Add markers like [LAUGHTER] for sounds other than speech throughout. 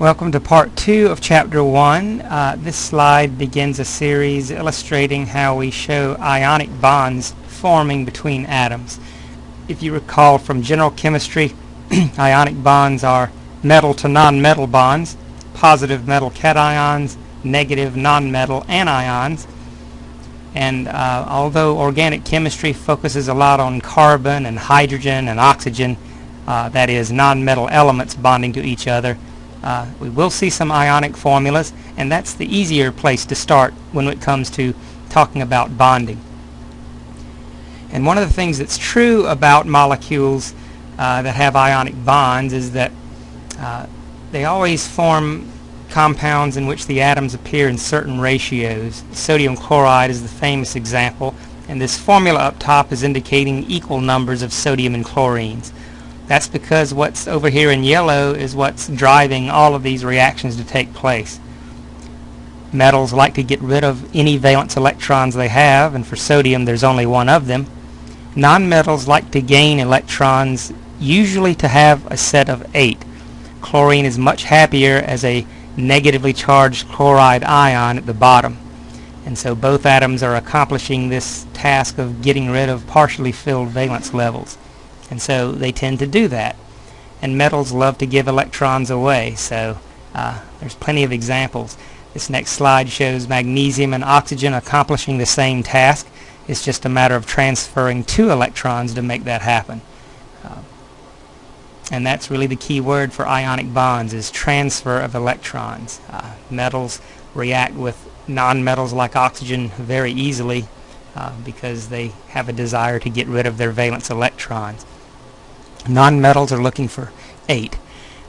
Welcome to part two of chapter one. Uh, this slide begins a series illustrating how we show ionic bonds forming between atoms. If you recall from general chemistry, [CLEARS THROAT] ionic bonds are metal to non-metal bonds, positive metal cations, negative non-metal anions. And uh, although organic chemistry focuses a lot on carbon and hydrogen and oxygen, uh, that is non-metal elements bonding to each other, uh, we will see some ionic formulas, and that's the easier place to start when it comes to talking about bonding. And one of the things that's true about molecules uh, that have ionic bonds is that uh, they always form compounds in which the atoms appear in certain ratios. Sodium chloride is the famous example, and this formula up top is indicating equal numbers of sodium and chlorines. That's because what's over here in yellow is what's driving all of these reactions to take place. Metals like to get rid of any valence electrons they have, and for sodium there's only one of them. Nonmetals like to gain electrons, usually to have a set of eight. Chlorine is much happier as a negatively charged chloride ion at the bottom. And so both atoms are accomplishing this task of getting rid of partially filled valence levels and so they tend to do that. And metals love to give electrons away. So uh, there's plenty of examples. This next slide shows magnesium and oxygen accomplishing the same task. It's just a matter of transferring two electrons to make that happen. Uh, and that's really the key word for ionic bonds is transfer of electrons. Uh, metals react with nonmetals like oxygen very easily uh, because they have a desire to get rid of their valence electrons Non-metals are looking for 8.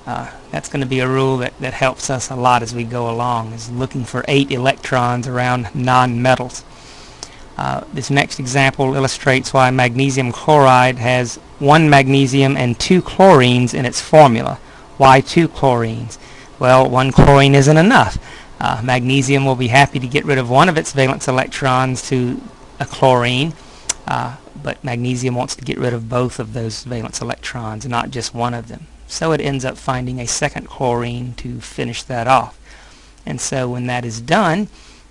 Uh, that's going to be a rule that, that helps us a lot as we go along, is looking for 8 electrons around non-metals. Uh, this next example illustrates why magnesium chloride has one magnesium and two chlorines in its formula. Why two chlorines? Well, one chlorine isn't enough. Uh, magnesium will be happy to get rid of one of its valence electrons to a chlorine, uh, but magnesium wants to get rid of both of those valence electrons, not just one of them. So it ends up finding a second chlorine to finish that off. And so when that is done,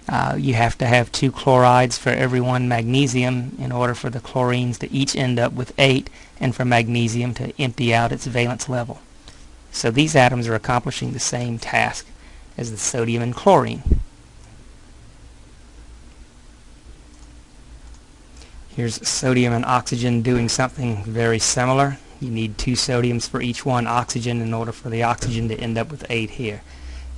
uh, you have to have two chlorides for every one magnesium in order for the chlorines to each end up with 8 and for magnesium to empty out its valence level. So these atoms are accomplishing the same task as the sodium and chlorine. Here's sodium and oxygen doing something very similar. You need two sodiums for each one oxygen in order for the oxygen to end up with 8 here.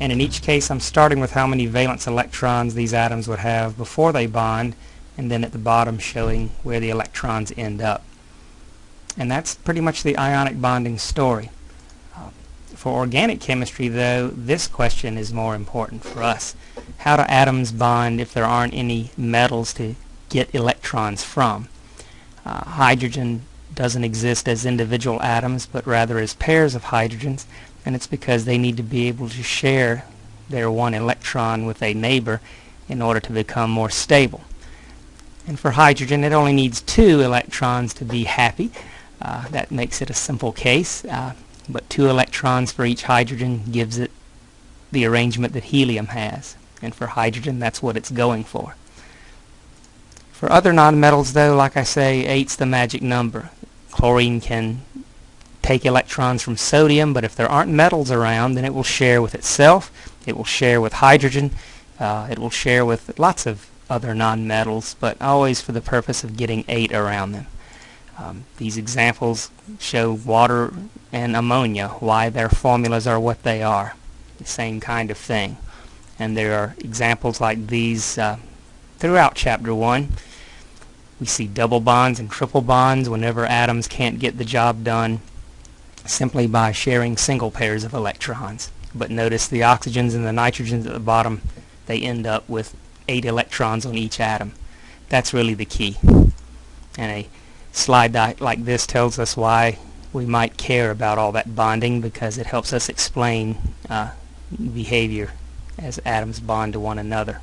And in each case I'm starting with how many valence electrons these atoms would have before they bond and then at the bottom showing where the electrons end up. And that's pretty much the ionic bonding story. Uh, for organic chemistry though, this question is more important for us. How do atoms bond if there aren't any metals to get electrons from. Uh, hydrogen doesn't exist as individual atoms but rather as pairs of hydrogens and it's because they need to be able to share their one electron with a neighbor in order to become more stable. And for hydrogen it only needs two electrons to be happy. Uh, that makes it a simple case uh, but two electrons for each hydrogen gives it the arrangement that helium has and for hydrogen that's what it's going for. For other nonmetals though, like I say, 8's the magic number. Chlorine can take electrons from sodium, but if there aren't metals around, then it will share with itself, it will share with hydrogen, uh, it will share with lots of other nonmetals, but always for the purpose of getting 8 around them. Um, these examples show water and ammonia, why their formulas are what they are. The same kind of thing. And there are examples like these uh, throughout Chapter 1. We see double bonds and triple bonds whenever atoms can't get the job done simply by sharing single pairs of electrons. But notice the oxygens and the nitrogens at the bottom, they end up with 8 electrons on each atom. That's really the key. And a slide like this tells us why we might care about all that bonding because it helps us explain uh, behavior as atoms bond to one another.